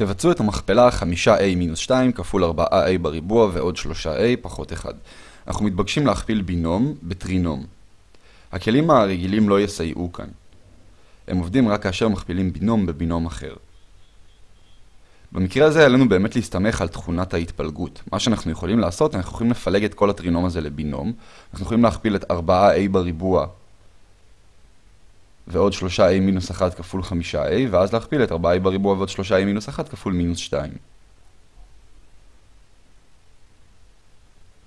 תבצעו את המכפלה 5a מינוס 2 כפול 4a בריבוע ועוד 3a פחות 1. אנחנו מתבקשים להכפיל בינום בטרינום. הכלים הרגילים לא יסייעו כאן. הם עובדים רק כאשר מכפילים בינום בבינום אחר. במקרה הזה עלינו באמת להסתמך על תכונת ההתפלגות. מה שאנחנו יכולים לעשות, אנחנו יכולים לפלג את כל הטרינום הזה לבינום. אנחנו יכולים להכפיל את 4a בריבוע ועוד 3a מינוס 1 כפול 5a, ואז להכפיל את 4a בריבוע ועוד 3a מינוס 1 כפול מינוס 2.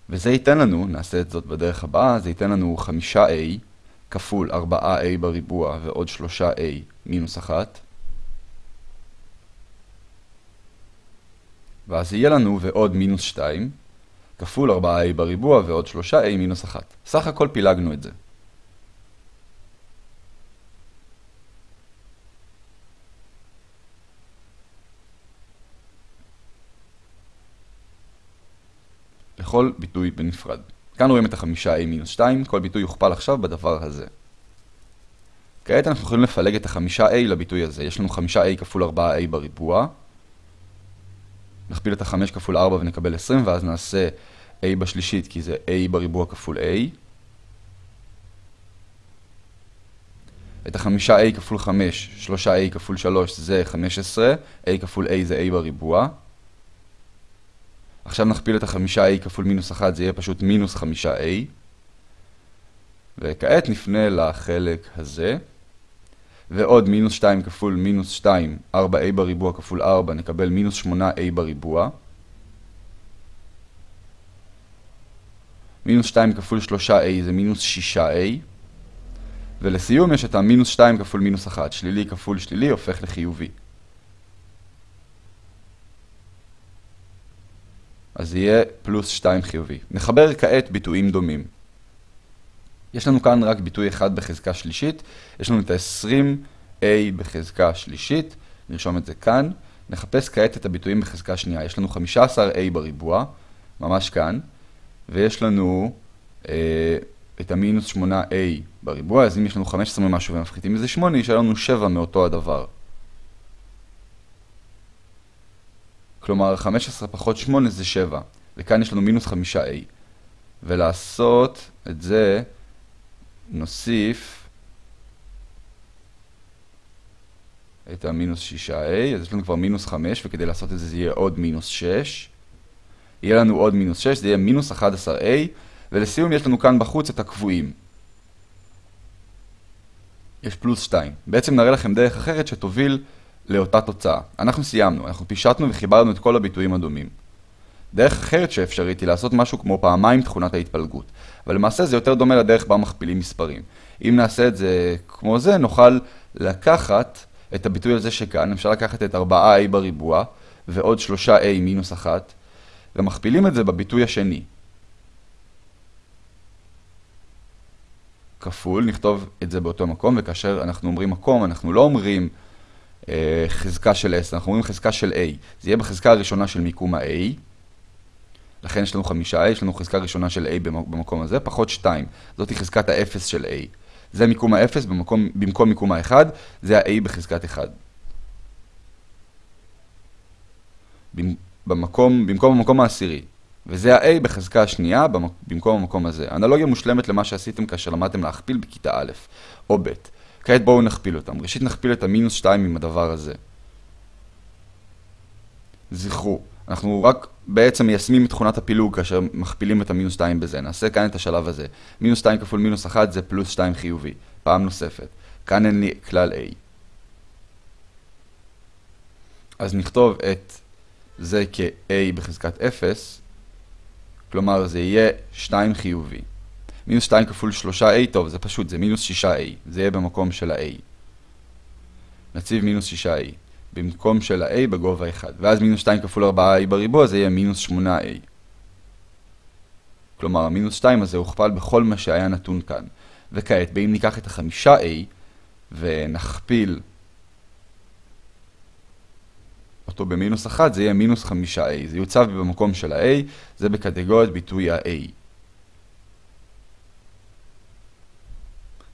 וזה ייתן לנו, נעשה את זאת בדרך הבאה, זה ייתן לנו 5a כפול 4a בריבוע ועוד 3a מינוס 1. ואז יהיה לנו ועוד מינוס 2 כפול 4a בריבוע ועוד 3a מינוס 1. סך הכל פילגנו את זה. לכל ביטוי בנפרד. כאן רואים את החמישה a מינוס 2, כל ביטוי יוכפל עכשיו בדבר הזה. כעת אנחנו יכולים לפלג את החמישה a לביטוי הזה. יש לנו חמישה a כפול 4a בריבוע. נכפיל את החמש כפול 4 ונקבל 20, ואז נעשה a בשלישית, כי זה a בריבוע כפול a. את החמישה a כפול 5, שלושה a כפול 3 זה 15, a כפול a זה a בריבוע. עכשיו נכפיל את החמישה a כפול מינוס 1, זה יהיה פשוט מינוס חמישה a. וכעת נפנה לחלק הזה. ועוד מינוס 2 כפול מינוס 2, 4a בריבוע כפול 4, נקבל מינוס 8a בריבוע. מינוס 2 כפול 3a זה מינוס 6a. ולסיום יש את המינוס 2 כפול מינוס 1, שלילי כפול שלילי הופך לחיובי. אז יהיה פלוס 2 חיובי. נחבר כעת ביטויים דומים. יש לנו כאן רק ביטוי אחד בחזקה שלישית, יש לנו את ה-20a בחזקה שלישית, נרשום את זה כאן. נחפש כעת את הביטויים בחזקה שנייה. יש לנו 15a בריבוע, ממש כאן, ויש לנו אה, את המינוס 8a בריבוע, אז אם יש לנו 15 ממשהו ומפחיתים מזה 8, יש לנו 7 מאותו הדבר. כלומר, 15 פחות 8 זה 7, וכאן יש לנו מינוס 5a. ולעשות את זה, נוסיף את המינוס 6a, אז יש לנו כבר מינוס 5, וכדי לעשות את זה זה יהיה עוד מינוס 6. יהיה לנו עוד מינוס 6, זה יהיה מינוס 11a, ולסיום יש לנו כאן בחוץ את הקבועים. יש פלוס 2. בעצם נראה לכם דרך אחרת שתוביל לאותה תוצאה. אנחנו סיימנו, אנחנו פישטנו וחיברנו את כל הביטויים הדומים. דרך אחרת שאפשרית היא לעשות משהו כמו פעמיים תכונת ההתפלגות, אבל למעשה זה יותר דומה לדרך בה מכפילים מספרים. אם נעשה את זה כמו זה, נוכל לקחת את הביטוי הזה שכאן, אפשר לקחת את 4a בריבוע ועוד 3a מינוס 1, ומכפילים את זה בביטוי השני. כפול, נכתוב את זה באותו מקום, וכאשר אנחנו אומרים מקום, אנחנו לא אומרים חזקה של S, אנחנו אומרים חזקה של A. זה יהיה בחזקה הראשונה של מיקום ה-A. לכן יש לנו חמישה A, יש לנו חזקה ראשונה של A במקום הזה, פחות 2. זאת חזקת ה-0 של A. זה מיקום ה-0 במקום, במקום מיקום ה-1, זה ה-A בחזקת 1. במקום, במקום המקום העשירי. וזה ה-A בחזקה השנייה במקום המקום הזה. אנלוגיה מושלמת למה שעשיתם כאשר למדתם להכפיל בכיתה א' או ב'. כעת בואו נכפיל אותם. ראשית נכפיל את המינוס 2 עם הדבר הזה. זכרו, אנחנו רק בעצם מיישמים את תכונת הפילוג כאשר מכפילים את המינוס 2 בזה. נעשה כאן את השלב הזה. מינוס 2 כפול מינוס 1 זה פלוס 2 חיובי. פעם נוספת. כאן אין לי כלל A. אז נכתוב את זה כ-A בחזקת 0, כלומר זה יהיה 2 חיובי. מינוס 2 כפול 3a, טוב, זה פשוט, זה מינוס 6a. זה יהיה במקום של ה-a. נציב מינוס 6a. במקום של ה-a בגובה 1. ואז מינוס 2 כפול 4a בריבוע זה יהיה מינוס 8a. כלומר, המינוס 2 הזה הוכפל בכל מה שהיה נתון כאן. וכעת, באם ניקח את החמישה a ונכפיל אותו במינוס 1, זה יהיה מינוס 5a. זה יוצב במקום של ה-a, זה בקטגוריית ביטוי ה-a.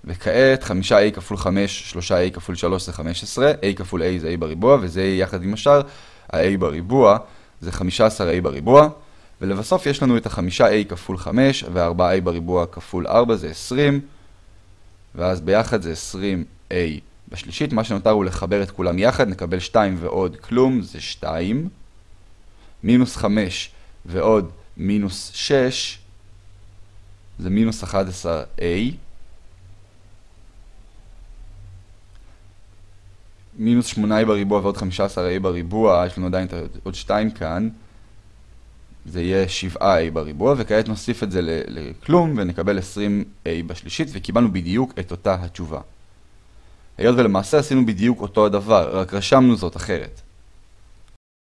וכעת 5a כפול 5, 3a כפול 3 זה 15, a כפול a זה a בריבוע, וזה יחד עם השאר ה-a בריבוע זה 15a בריבוע, ולבסוף יש לנו את ה-5a כפול 5 וה-4a בריבוע כפול 4 זה 20, ואז ביחד זה 20a בשלישית, מה שנותר הוא לחבר את כולם יחד, נקבל 2 ועוד כלום זה 2, מינוס 5 ועוד מינוס 6 זה מינוס 11a, מינוס 8a בריבוע ועוד 15a בריבוע, יש לנו עדיין עוד 2 כאן, זה יהיה 7a בריבוע, וכעת נוסיף את זה לכלום ונקבל 20a בשלישית, וקיבלנו בדיוק את אותה התשובה. היות ולמעשה עשינו בדיוק אותו הדבר, רק רשמנו זאת אחרת.